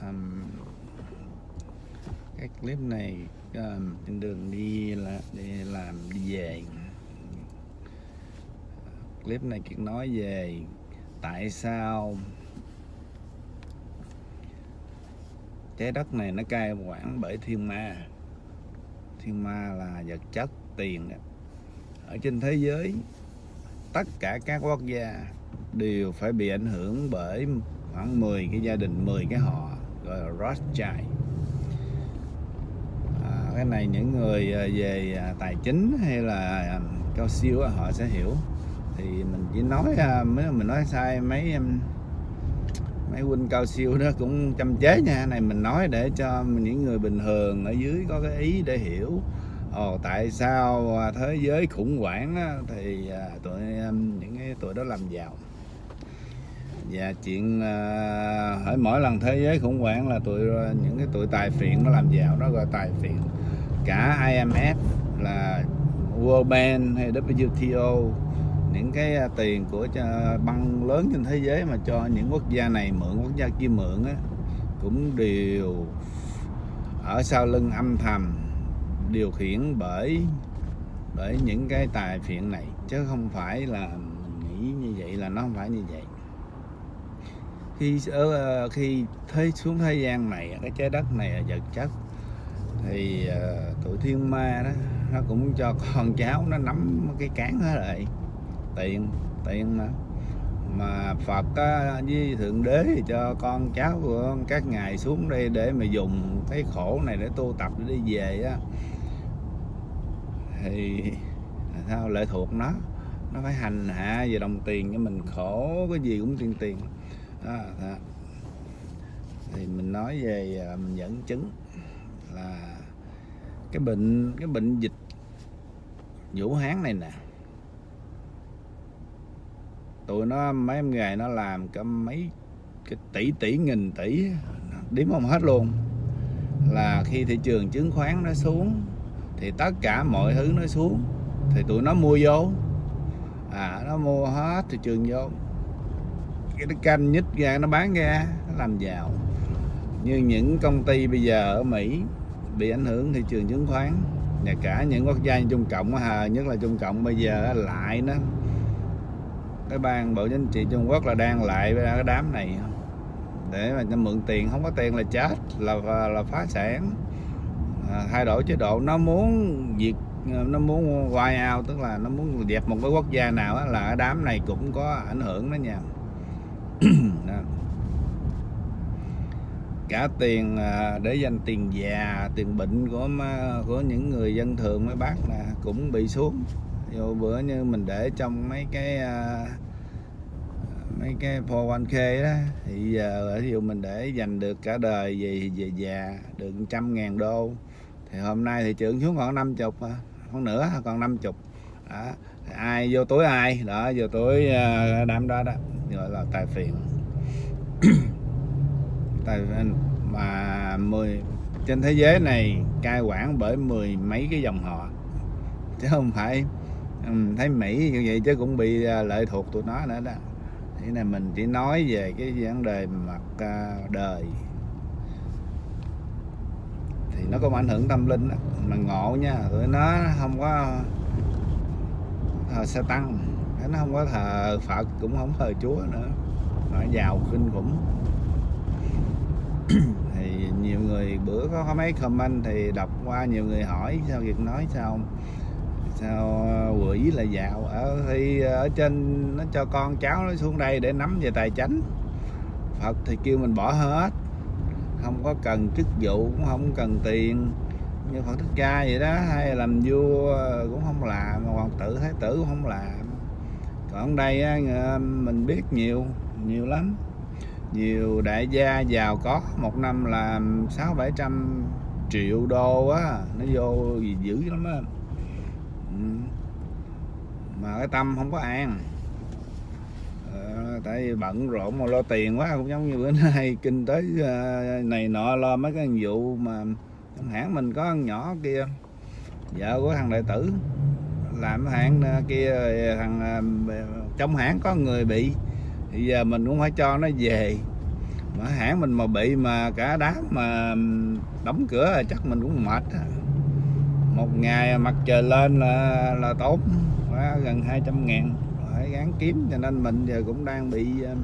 um, cái clip này um, trên đường đi là đi làm đi về. Clip này kiệt nói về tại sao trái đất này nó cai quản bởi thiên ma. Thiên ma là vật chất tiền ở trên thế giới tất cả các quốc gia đều phải bị ảnh hưởng bởi khoảng 10 cái gia đình 10 cái họ gọi là Rothschild. À, cái này những người à, về à, tài chính hay là à, cao siêu họ sẽ hiểu. Thì mình chỉ nói mới mình nói sai mấy mấy huynh cao siêu đó cũng chăm chế nha. Này mình nói để cho những người bình thường ở dưới có cái ý để hiểu. Ồ tại sao thế giới khủng hoảng đó, thì tụi những cái tụi đó làm giàu và chuyện ờ, uh, hỏi mỗi lần thế giới khủng hoảng là tụi ờ, những cái tụi tài phiện nó làm giàu nó gọi tài phiện. Cả IMF là World Bank hay WTO những cái ờ, tiền của băng lớn trên thế giới mà cho những quốc gia này mượn quốc gia kia mượn á, cũng đều ở sau lưng âm thầm điều khiển bởi bởi những cái tài phiện này. Chứ không phải là mình nghĩ như vậy là nó không phải như vậy khi ở khi thế xuống thế gian này cái trái đất này vật chất. Thì uh, tụi thiên ma đó nó cũng cho con cháu nó nắm cái cán hết rồi tiền tiền mà. Mà Phật á, với Thượng Đế thì cho con cháu của các ngài xuống đây để mà dùng cái khổ này để tu tập để đi về á. Thì sao? Lệ thuộc nó. Nó phải hành hạ về đồng tiền cho mình. Khổ cái gì cũng tiền tiền đó, đó. thì mình nói về à, mình dẫn chứng là cái bệnh cái bệnh dịch Vũ Hán này nè. Tụi nó mấy em ngày nó làm cả mấy cái tỷ tỷ nghìn tỷ đếm không hết luôn. Là khi thị trường chứng khoán nó xuống thì tất cả mọi thứ nó xuống thì tụi nó mua vô. À nó mua hết thị trường vô cái canh nhích ra nó bán ra nó làm giàu. Như những công ty bây giờ ở Mỹ bị ảnh hưởng thị trường chứng khoán và cả những quốc gia như Trung Cộng nhất là Trung Cộng bây giờ lại nó cái ban bộ chính trị Trung Quốc là đang lại với cái đám này. Để mà mượn tiền không có tiền là chết là là phá sản. À, thay đổi chế độ nó muốn diệt nó muốn wipe out tức là nó muốn dẹp một cái quốc gia nào đó, là cái đám này cũng có ảnh hưởng đó nha. cả tiền à, để dành tiền già, tiền bệnh của của những người dân thường, mấy bác là cũng bị xuống. Dù bữa như mình để trong mấy cái à, mấy cái 401k đó, thì giờ ví dụ mình để dành được cả đời về về già được trăm ngàn đô. Thì hôm nay thì trưởng xuống còn 50 à, không nữa, còn 50 đó ai, vô túi ai? Đó, vô túi đám đó đó gọi là tài phiền. Tài mà mười trên thế giới này cai quản bởi mười mấy cái dòng họ. Chứ không phải thấy Mỹ như vậy chứ cũng bị uh, lệ thuộc tụi nó nữa đó. Thế này mình chỉ nói về cái vấn đề mặt uh, đời. Thì nó có ảnh hưởng tâm linh đó. mà ngộ nha tụi nó không có thờ sa tăng nó không có thờ phật cũng không thờ chúa nữa. Nó giàu kinh khủng thì nhiều người bữa có, có mấy comment thì đọc qua nhiều người hỏi sao việc nói sao sao quỷ là giàu ở thì ở trên nó cho con cháu nó xuống đây để nắm về tài chánh. Phật thì kêu mình bỏ hết. Không có cần chức vụ cũng không cần tiền. Như Phật Thích Ca vậy đó hay làm vua cũng không làm hoàng tử thái tử cũng không làm còn đây ờ, mình biết nhiều nhiều lắm. Nhiều đại gia giàu có, một năm làm sáu bảy trăm triệu đô á, nó vô gì dữ lắm á. Ừ. Mà cái tâm không có an. Ờ, tại vì bận rộn mà lo tiền quá, cũng giống như bữa nay kinh tế ờ, này nọ, lo mấy cái vụ mà hãng mình có con nhỏ kia, vợ của thằng đại tử làm hãng kia thằng à, trong hãng có người bị thì giờ mình cũng phải cho nó về. Mà hãng mình mà bị mà cả đám mà đóng cửa chắc mình cũng mệt một ngày mặt trời lên là là tốn quá gần 200 ngàn. Phải gán kiếm cho nên mình giờ cũng đang bị à,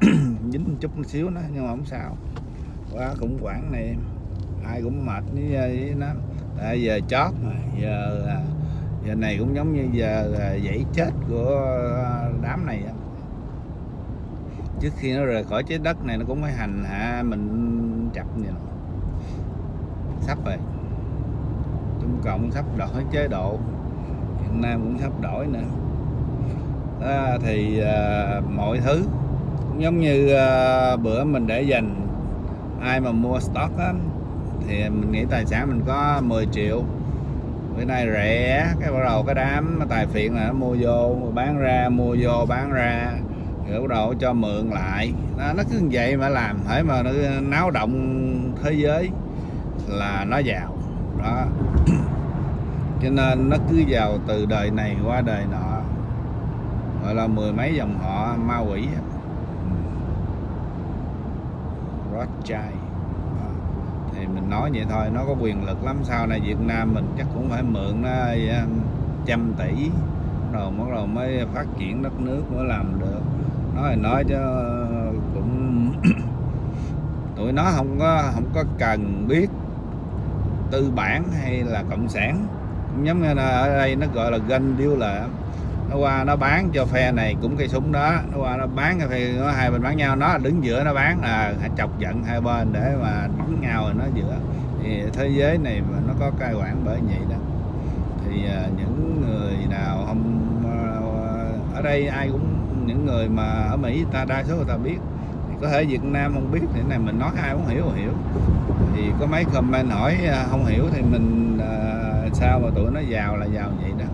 dính một chút một xíu nữa nhưng mà không sao. Quá khủng hoảng này ai cũng mệt với, à, với nó. Tại giờ chót mà giờ là giờ này cũng giống như giờ à, dãy chết của đám này trước khi nó rời khỏi trái đất này nó cũng phải hành hạ mình chặt vậy nè. Sắp rồi. Trung Cộng sắp đổi chế độ. Việt Nam cũng sắp đổi nữa. Đó, thì à, mọi thứ cũng giống như à, bữa mình để dành ai mà mua stock á, thì mình nghĩ tài sản mình có 10 triệu bữa nay rẻ cái bắt đầu cái đám tài phiện là nó mua vô bán ra mua vô bán ra. Rồi bắt đầu cho mượn lại. Nó, nó cứ như vậy mà làm phải mà nó náo động thế giới là nó giàu. Đó. Cho nên nó cứ giàu từ đời này qua đời nọ. Gọi là mười mấy dòng họ ma quỷ ừ. Rothschild thì mình nói vậy thôi, nó có quyền lực lắm. Sau này Việt Nam mình chắc cũng phải mượn nó trăm tỷ rồi bắt đầu mới phát triển đất nước mới làm được. Nói thì nói chứ, cũng tụi nó không có không có cần biết tư bản hay là cộng sản. Giống như là ở đây nó gọi là ganh điêu là nó qua nó bán cho phe này cũng cây súng đó. Nó qua nó bán cái phe nó hai bên bán nhau. Nó đứng giữa nó bán là chọc giận hai bên để mà đánh nhau rồi nó giữa. Thì thế giới này mà nó có cai quản bởi vậy đó. Thì à, những người nào không à, à, ở đây ai cũng, những người mà ở Mỹ ta, đa số người ta biết. Thì có thể Việt Nam không biết thì này mình nói ai cũng hiểu hiểu. Thì có mấy comment hỏi không hiểu thì mình sao mà tụi nó giàu là giàu vậy đó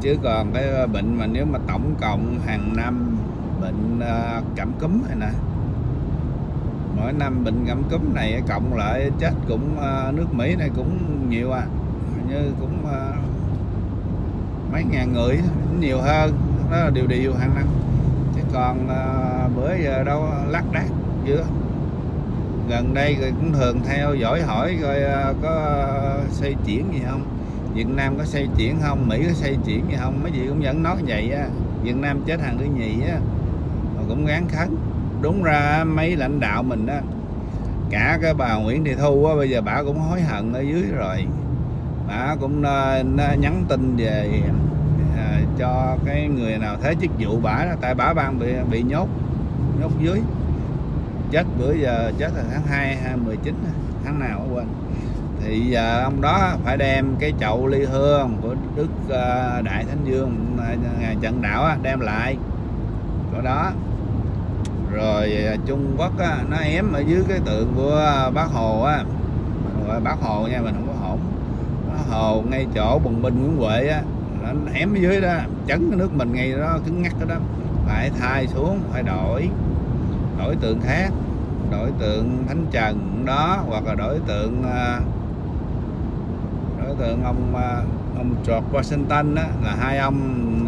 chứ còn cái ờ, bệnh mà nếu mà tổng cộng hàng năm bệnh ờ, cảm cúm này nè. Mỗi năm bệnh cảm cúm này cộng lại chết cũng ờ, nước Mỹ này cũng nhiều à. Như cũng mấy ngàn người nhiều hơn. Đó là điều điều hàng năm. Chứ còn bữa giờ đâu lắc đác chưa gần đây cũng thường theo dõi hỏi coi có xây chuyển gì không? Việt Nam có xây chuyển không? Mỹ có xây chuyển gì không? Mấy gì cũng vẫn nói vậy á. Việt Nam chết hàng thứ nhì á. Mà cũng gán khấn. Đúng ra mấy lãnh đạo mình á, cả cái bà Nguyễn Thị Thu á, bây giờ bà cũng hối hận ở dưới rồi. Bà cũng nhắn tin về à, cho cái người nào thế chức vụ bà đó. Tại bà ban bị bị nhốt nhốt dưới. Chết bữa giờ, chết là tháng 2 2019 tháng nào quên thì giờ ông đó phải đem cái chậu ly hương của đức uh, đại thánh dương ờ, ngày trận đạo đem lại. Chỗ đó. Rồi ờ, trung quốc nó ém ở dưới cái tượng của bác hồ á. Mình gọi bác hồ nha mình không có hổn. Bác hồ ngay chỗ bùng binh nguyễn huệ á nó ém ở dưới đó chấn cái nước mình ngay đó cứng ngắc đó. Phải thay xuống phải đổi. Đổi tượng khác đổi tượng thánh trần đó hoặc là đổi tượng uh, đối tượng ông à, ông George Washington đó, là hai ông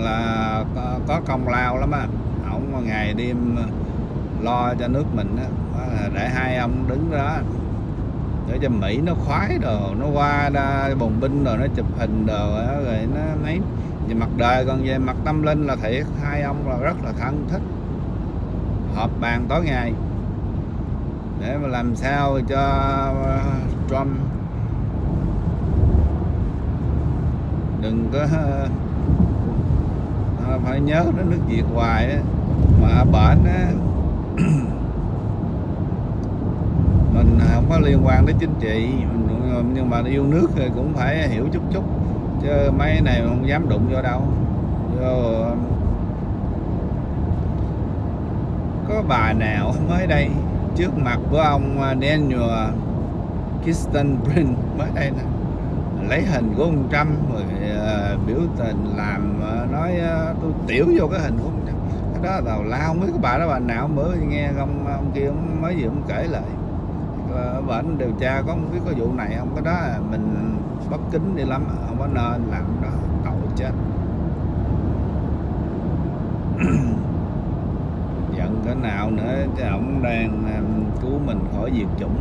là có, có công lao lắm á. Ông ngày đêm lo cho nước mình đó, để hai ông đứng đó. Để cho Mỹ nó khoái đồ nó qua ra bồng binh rồi nó chụp hình đồ rồi nó mấy về mặt đời còn về mặt tâm linh là thiệt hai ông là rất là thân thích. Họp bàn tối ngày để mà làm sao cho Trump đừng có phải nhớ đến nước Việt hoài á. Mà bệnh á, mình không có liên quan đến chính trị nhưng mà yêu nước thì cũng phải hiểu chút chút, chứ mấy này không dám đụng vô đâu. Vô, có bà nào mới đây, trước mặt của ông à, Daniel Kirsten Brin mới đây nè lấy hình của ông Trump rồi uh, biểu tình làm uh, nói uh, tôi tiểu vô cái hình của ông Trump. Cái đó tào lao không biết cái bà đó bà nào mới nghe không ông kia ông mới gì ông kể lại. Ở bệnh điều tra có không biết có vụ này không? Cái đó mình bất kính đi lắm không có nên làm đó tội chết. Giận cái nào nữa chứ ông đang cứu mình khỏi diệt chủng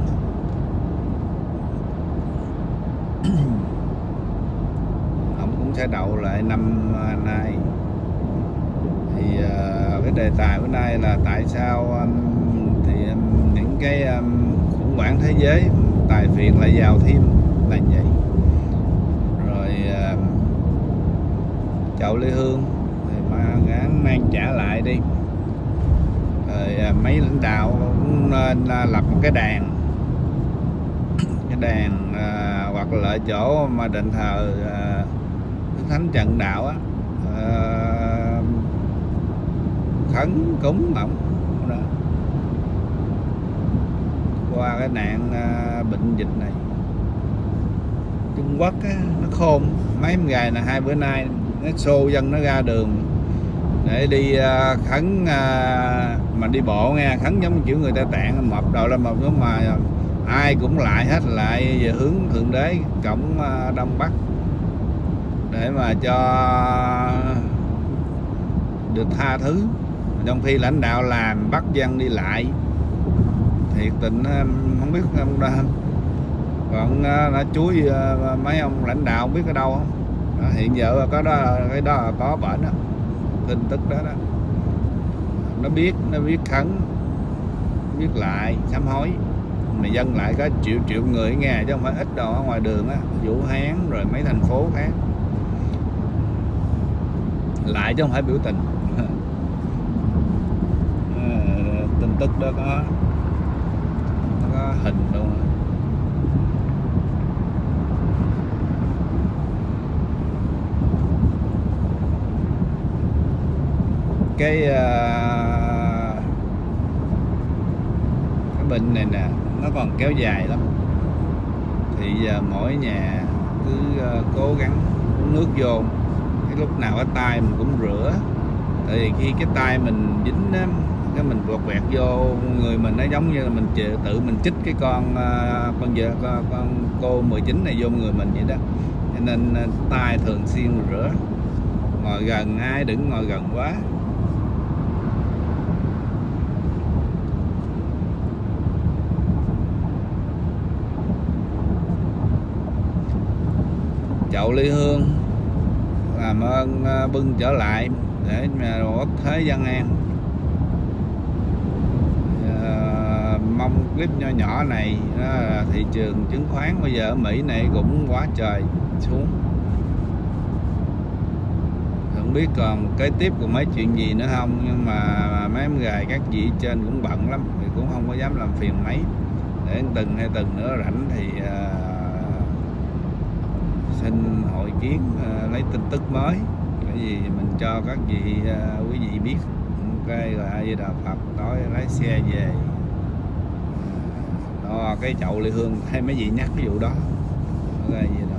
ổng cũng sẽ đậu lại năm à, nay. Thì à, cái đề tài bữa nay là tại sao um, thì um, những cái um, khủng hoảng thế giới tài phiệt lại giàu thêm là vậy. Rồi à, chậu lê hương thì mà gán mang trả lại đi. Rồi mấy lãnh đạo cũng nên lập một cái đàn. Cái đàn hoặc là chỗ mà đền thờ Thánh Trần Đạo á ờ, khấn cúng ổng qua cái nạn ờ, bệnh dịch này Trung Quốc á, nó khôn. Mấy em gài là hai bữa nay nó xô dân nó ra đường để đi ờ, khấn mà đi bộ nghe khấn giống kiểu người ta tạng mập đầu lên mập lúc mà ai cũng lại hết lại về hướng thượng đế cổng đông bắc để mà cho được tha thứ. Trong khi lãnh đạo làm bắt dân đi lại thiệt tình không biết ông đã còn ờ, đã chuối ờ, mấy ông lãnh đạo không biết ở đâu không? Đó, hiện giờ có đó cái đó là có bệnh đó tin tức đó đó. Nó biết nó biết khấn biết lại sám hối. Mà dân lại có triệu triệu người nghe chứ không phải ít đâu ở ngoài đường á. Vũ Hán rồi mấy thành phố khác lại chứ không phải biểu tình. Tin tức đó có nó có hình luôn. Cái à, cái bệnh này nè, nó còn kéo dài lắm. Thì giờ mỗi nhà cứ à, cố gắng uống nước vô cái lúc nào cái tay mình cũng rửa. Tại vì khi cái tay mình dính á, cái mình quẹt quẹt vô người mình nó giống như là mình tự tự mình chích cái con à, con vợ con, con cô 19 này vô người mình vậy đó. Cho nên à, tay thường xuyên rửa. Ngồi gần ai đừng ngồi gần quá. Chậu ly hương làm ơn à, bưng trở lại để mà quốc thế dân an. À, mong clip nho nhỏ này đó là thị trường chứng khoán bây giờ ở Mỹ này cũng quá trời xuống. Không biết còn kế tiếp còn mấy chuyện gì nữa không nhưng mà mấy em gài các vị trên cũng bận lắm thì cũng không có dám làm phiền mấy. Để từng hay từng nữa rảnh thì uh, xin hội kiến ờ, lấy tin tức mới. Cái gì mình cho các vị ờ, quý vị biết ok rồi ai di đà phật tối lái xe về. Ờ, đó cái chậu ly hương hay mấy vị nhắc cái vụ đó. Cái vậy